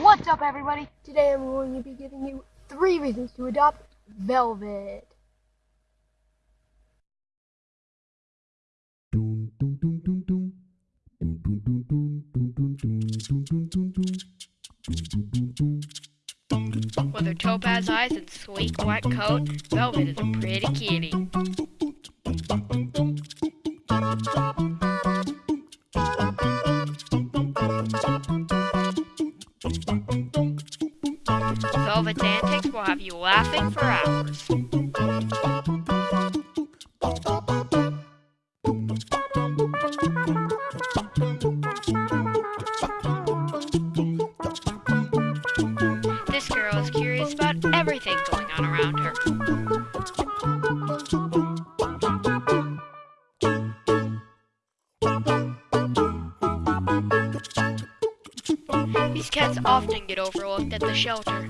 What's up, everybody? Today I'm going to be giving you three reasons to adopt Velvet. With her topaz eyes and sleek white coat, Velvet is a pretty kitty. Velvet's antics will have you laughing for hours. This girl is curious about everything going on around her. These cats often get overlooked at the shelter.